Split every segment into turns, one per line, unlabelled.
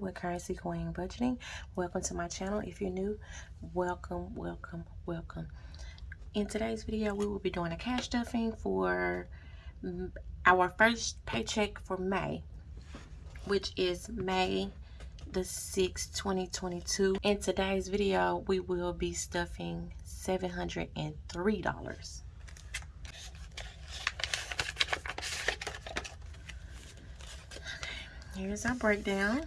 with Currency Queen Budgeting. Welcome to my channel. If you're new, welcome, welcome, welcome. In today's video, we will be doing a cash stuffing for our first paycheck for May, which is May the 6th, 2022. In today's video, we will be stuffing $703. Here's our breakdown.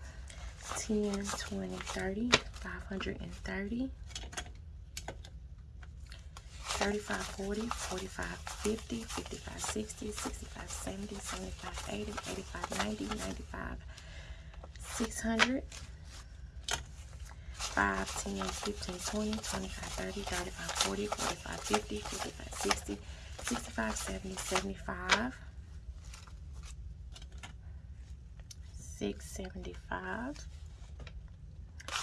10, 20, 30, 530, 35, 40, 45, 50, 55, 60, 65, 70, 75, 80, 85, 90, 95, 600, 5, 10, 15, 20, 25, 35, 40, 45, 50, 55, 60, 65, 70, 75, 675,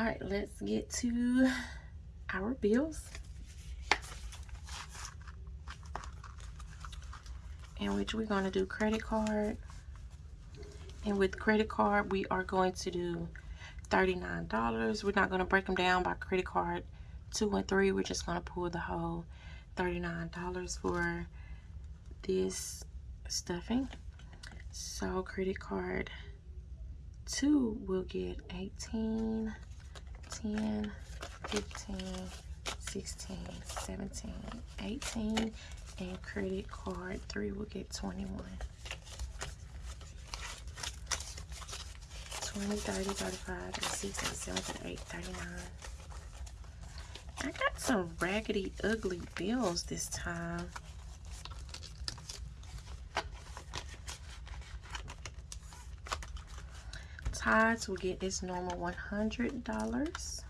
All right, let's get to our bills. In which we're going to do credit card. And with credit card, we are going to do $39. We're not going to break them down by credit card 2 and 3. We're just going to pull the whole $39 for this stuffing. So credit card 2 will get 18 10, 15, 16, 17, 18, and credit card 3 will get 21. 20, 30, 35, 86, 87, 39. I got some raggedy, ugly bills this time. Tides will get its normal $100.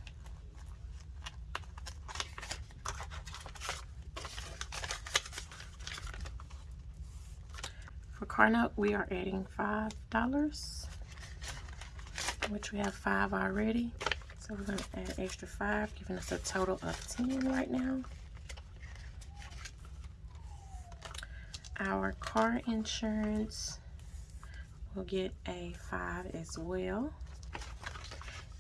For car note, we are adding $5, which we have 5 already. So we're going to add extra 5, giving us a total of 10 right now. Our car insurance we'll get a five as well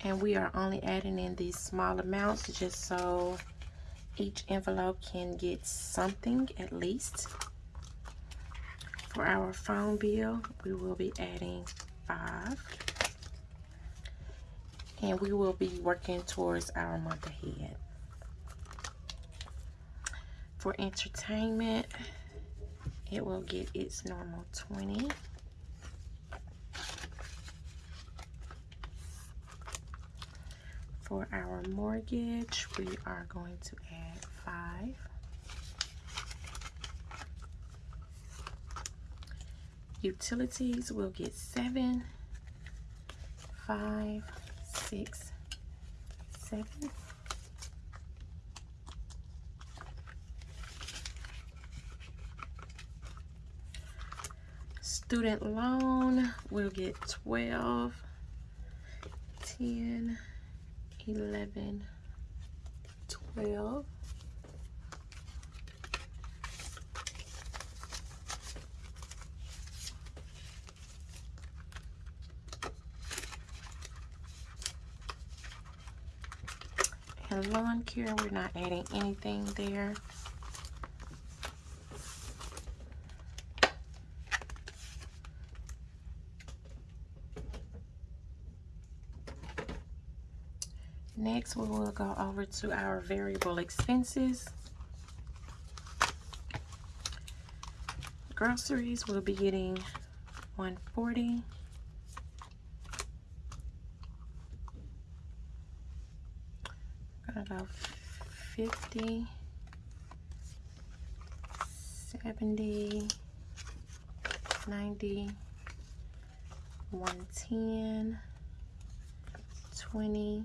and we are only adding in these small amounts just so each envelope can get something at least for our phone bill we will be adding five and we will be working towards our month ahead for entertainment it will get its normal 20 for our mortgage, we are going to add five. Utilities will get seven, five, six, seven. Student loan will get 12, 10, 11, 12, lawn care. we're not adding anything there next we will go over to our variable expenses groceries we'll be getting 140 gonna go 50 70 90 110 20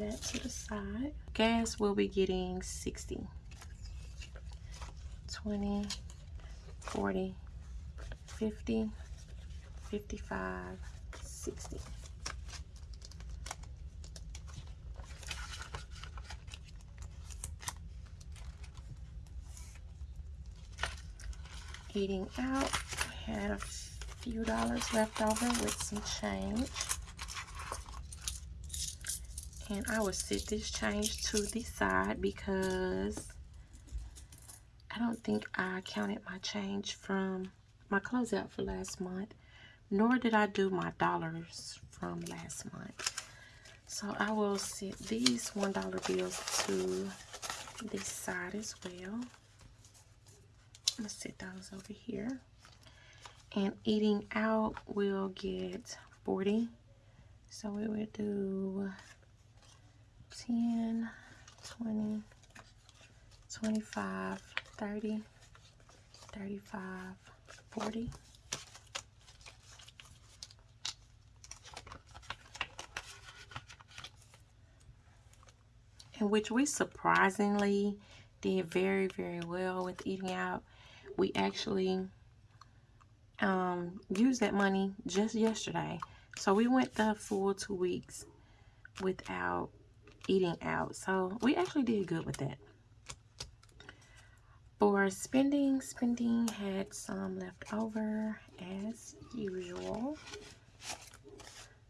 that to the side. Gas will be getting 60, 20, 40, 50, 55, 60. Eating out, I had a few dollars left over with some change and I will set this change to the side because I don't think I counted my change from my closeout for last month nor did I do my dollars from last month so I will set these one dollar bills to this side as well I'm gonna set those over here and eating out will get 40 so we will do 10, 20, 25, 30, 35, 40. In which we surprisingly did very, very well with eating out. We actually um, used that money just yesterday. So we went the full two weeks without eating out. So we actually did good with that. For spending, spending had some left over as usual.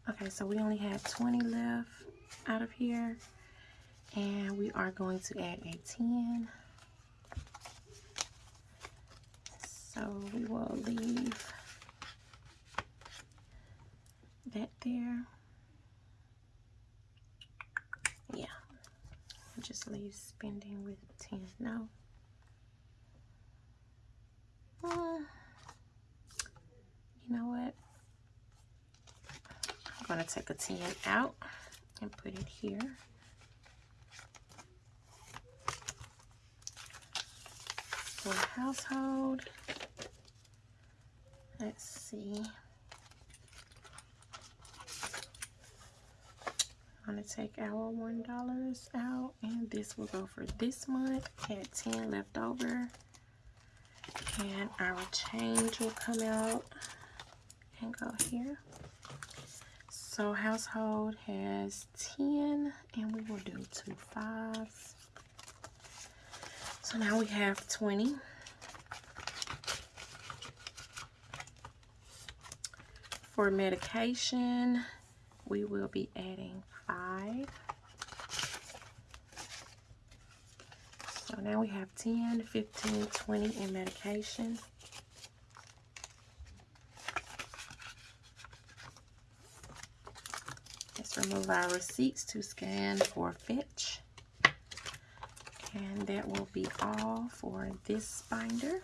Okay, so we only had 20 left out of here. And we are going to add a 10. So we will leave that there yeah I'll just leave spending with 10 now uh, you know what I'm gonna take a 10 out and put it here for household let's see I'm going to take our $1 out. And this will go for this month. Had 10 left over. And our change will come out and go here. So household has 10 and we will do two fives. So now we have 20. For medication, we will be adding so now we have 10, 15, 20 in medication. Let's remove our receipts to scan for fetch, And that will be all for this binder.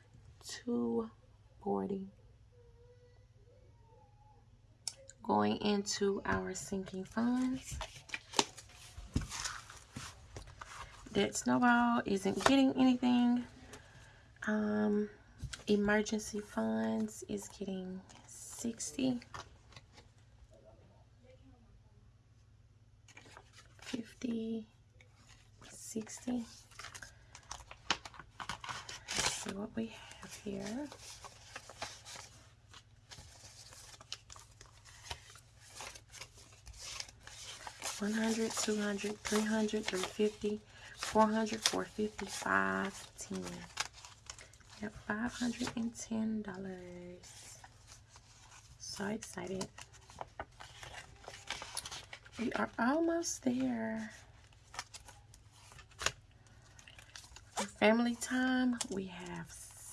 240. Going into our sinking funds. That snowball isn't getting anything. Um, emergency funds is getting 60. 50, 60. Let's see what we have off here. One hundred, two hundred, three hundred, three fifty, four hundred, four fifty, five, ten. Yep, five hundred and ten dollars. So excited. We are almost there. For family time, we have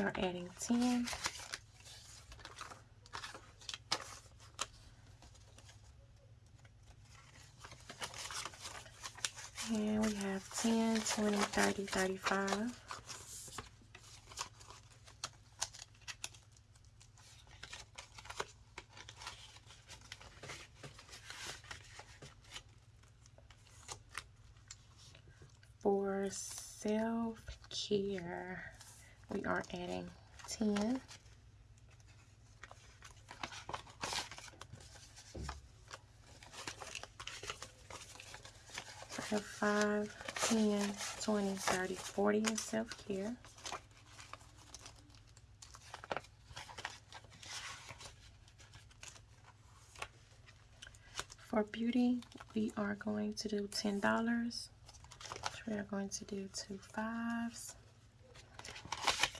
start adding 10. And we have 10, 20, 30, 35. For self-care we are adding 10. So I have 5, 10, 20, 30, 40 in self-care. For beauty, we are going to do $10. Which we are going to do two fives.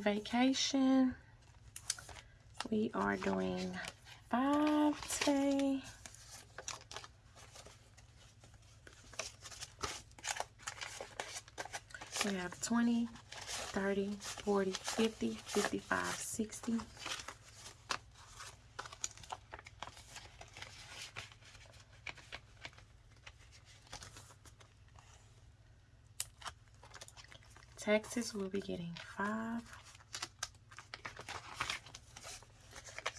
vacation. We are doing five today. We have 20, 30, 40, 50, 55, 60. Texas will be getting five.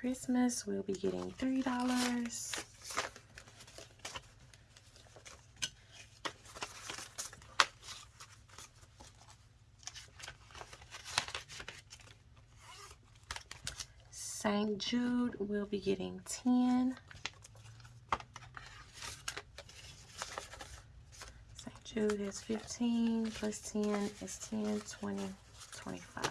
Christmas, we'll be getting $3. St. Jude we will be getting 10. St. Jude is 15 plus 10 is 10, 20, 25.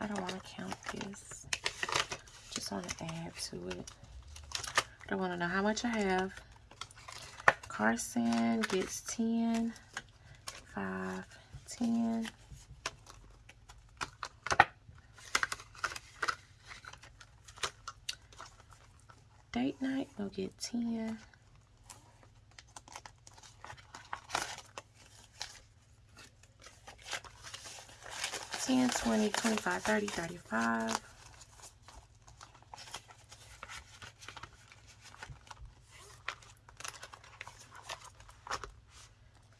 I don't want to count this. Just want to add to it. I don't want to know how much I have. Carson gets 10, 5, 10. Date night, we'll get 10. 10, 20, 25, 30, 35.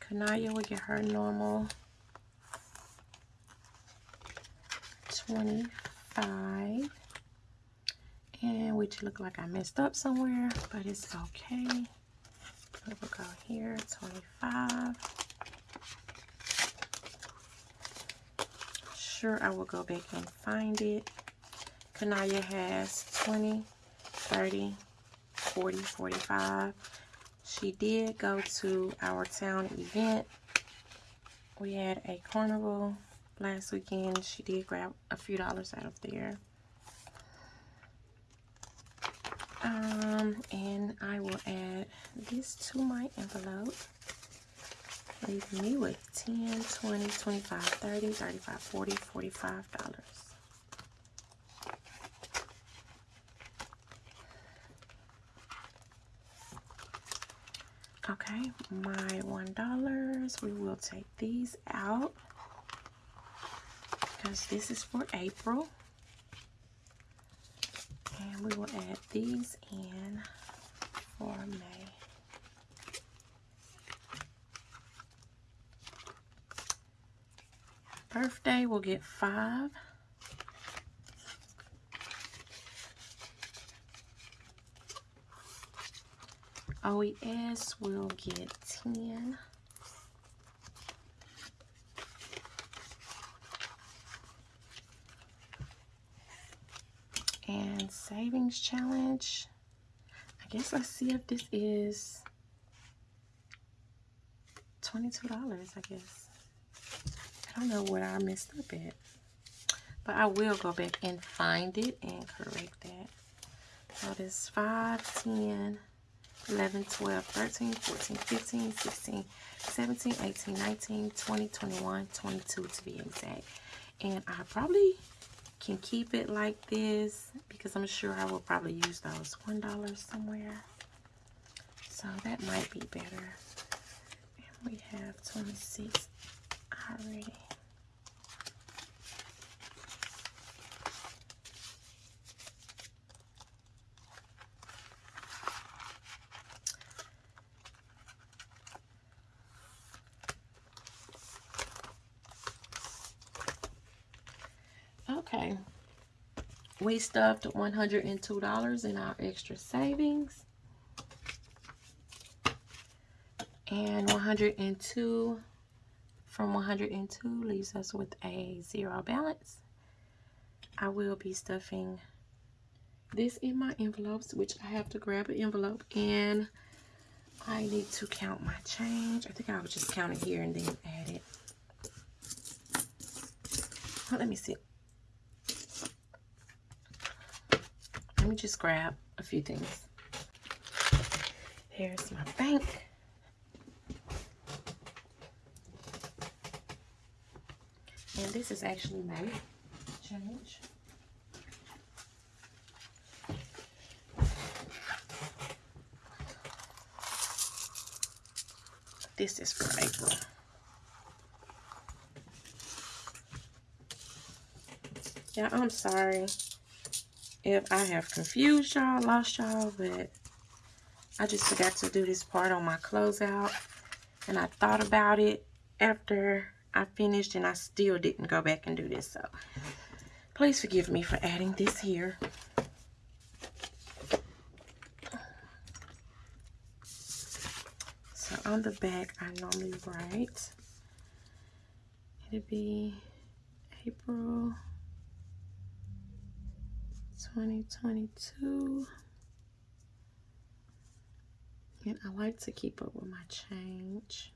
Kanaya will get her normal 25. And which look like I messed up somewhere, but it's okay. We'll go here, 25. sure I will go back and find it. Kanaya has 20, 30, 40, 45. She did go to our town event. We had a carnival last weekend. She did grab a few dollars out of there. Um, and I will add this to my envelope leaving me with 10 20 25 30 35 40 45 dollars okay my one dollars we will take these out because this is for April and we will add these in for May birthday will get five. OES will get 10. And savings challenge. I guess let's see if this is $22, I guess don't know what I messed up at. But I will go back and find it and correct that. So this 5, 10, 11, 12, 13, 14, 15, 16, 17, 18, 19, 20, 21, 22 to be exact. And I probably can keep it like this because I'm sure I will probably use those $1 somewhere. So that might be better. And we have 26 already. We stuffed $102 in our extra savings. And 102 from 102 leaves us with a zero balance. I will be stuffing this in my envelopes, which I have to grab an envelope and I need to count my change. I think I will just count it here and then add it. Well, let me see. let me just grab a few things. Here's my bank. And this is actually my change. This is for April. Yeah, I'm sorry if I have confused y'all, lost y'all, but I just forgot to do this part on my closeout. And I thought about it after I finished and I still didn't go back and do this. So please forgive me for adding this here. So on the back, I normally write, it'll be April 2022. And I like to keep up with my change.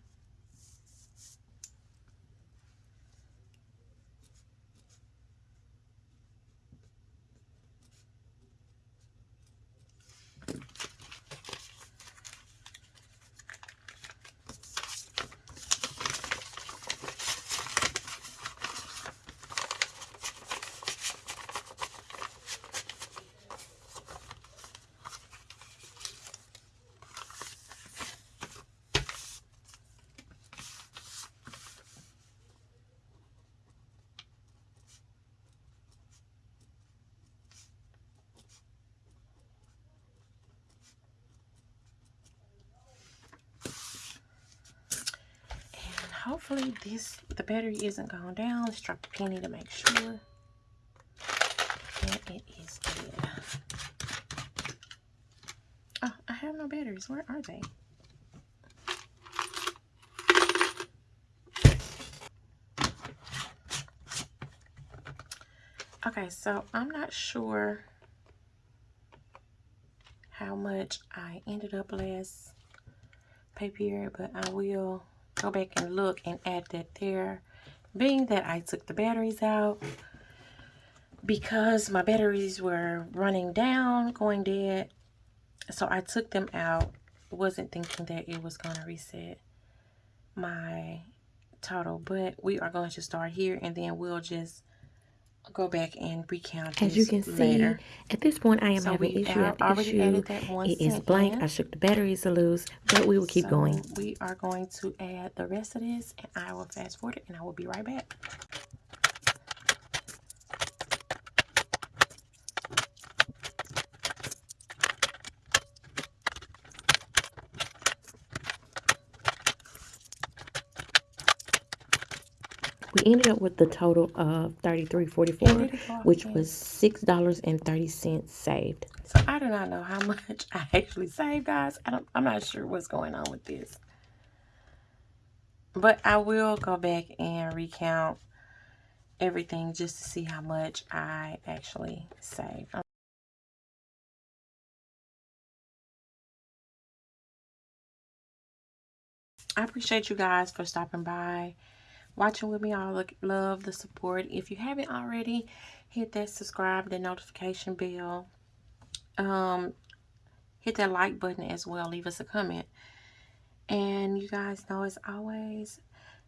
hopefully this the battery isn't gone down let's drop a penny to make sure it is dead oh i have no batteries where are they okay so i'm not sure how much i ended up last pay period but i will go back and look and add that there. Being that I took the batteries out, because my batteries were running down, going dead, so I took them out. Wasn't thinking that it was going to reset my total, but we are going to start here and then we'll just go back and recount as you can see later. at this point i am so having issue after issue It is blank i shook the batteries loose but we will keep so going we are going to add the rest of this and i will fast forward it and i will be right back ended up with the total of $33.44, which was $6.30 saved. So I do not know how much I actually saved, guys. I don't, I'm not sure what's going on with this. But I will go back and recount everything just to see how much I actually saved. Um, I appreciate you guys for stopping by watching with me. I look, love the support. If you haven't already, hit that subscribe, the notification bell. Um, hit that like button as well. Leave us a comment. And you guys know as always,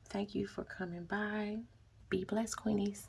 thank you for coming by. Be blessed, Queenies.